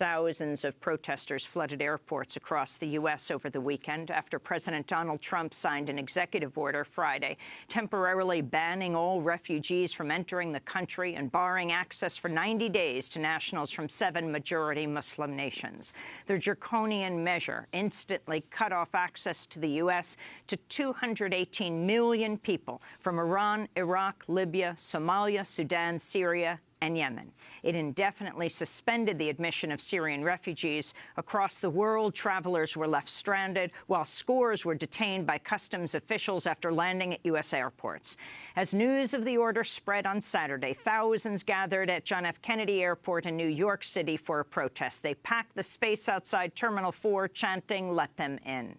Thousands of protesters flooded airports across the U.S. over the weekend after President Donald Trump signed an executive order Friday temporarily banning all refugees from entering the country and barring access for 90 days to nationals from seven majority Muslim nations. The draconian measure instantly cut off access to the U.S. to 218 million people from Iran, Iraq, Libya, Somalia, Sudan, Syria, and Yemen. It indefinitely suspended the admission of Syrian refugees. Across the world, travelers were left stranded, while scores were detained by customs officials after landing at U.S. airports. As news of the order spread on Saturday, thousands gathered at John F. Kennedy Airport in New York City for a protest. They packed the space outside Terminal 4, chanting, let them in.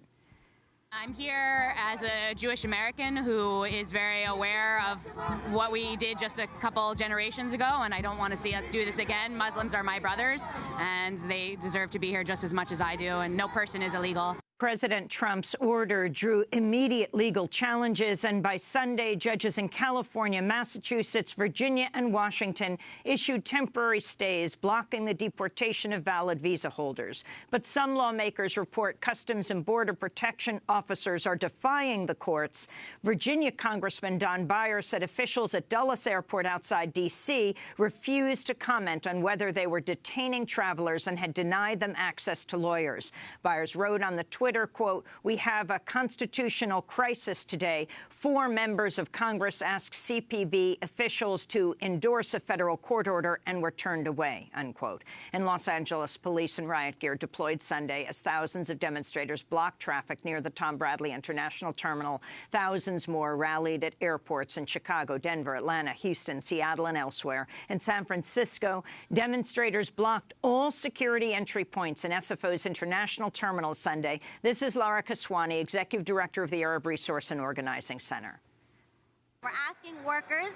I'm here as a Jewish American who is very aware of what we did just a couple generations ago, and I don't want to see us do this again. Muslims are my brothers, and they deserve to be here just as much as I do, and no person is illegal. President Trump's order drew immediate legal challenges, and by Sunday, judges in California, Massachusetts, Virginia and Washington issued temporary stays blocking the deportation of valid visa holders. But some lawmakers report Customs and Border Protection officers are defying the courts. Virginia Congressman Don Beyer said officials at Dulles Airport outside D.C. refused to comment on whether they were detaining travelers and had denied them access to lawyers. Byers wrote on the Twitter Twitter, quote, we have a constitutional crisis today. Four members of Congress asked CBP officials to endorse a federal court order and were turned away, unquote. In Los Angeles, police and riot gear deployed Sunday as thousands of demonstrators blocked traffic near the Tom Bradley International Terminal. Thousands more rallied at airports in Chicago, Denver, Atlanta, Houston, Seattle and elsewhere. In San Francisco, demonstrators blocked all security entry points in SFO's International Terminal Sunday. This is Lara Kiswani, Executive Director of the Arab Resource and Organizing Center. We're asking workers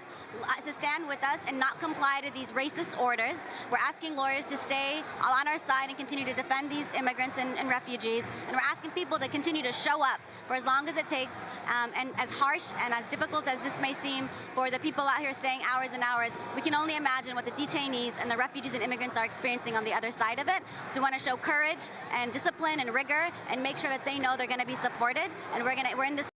to stand with us and not comply to these racist orders. We're asking lawyers to stay on our side and continue to defend these immigrants and, and refugees. And we're asking people to continue to show up for as long as it takes. Um, and as harsh and as difficult as this may seem for the people out here staying hours and hours, we can only imagine what the detainees and the refugees and immigrants are experiencing on the other side of it. So we want to show courage and discipline and rigor and make sure that they know they're going to be supported. And we're going to we're in this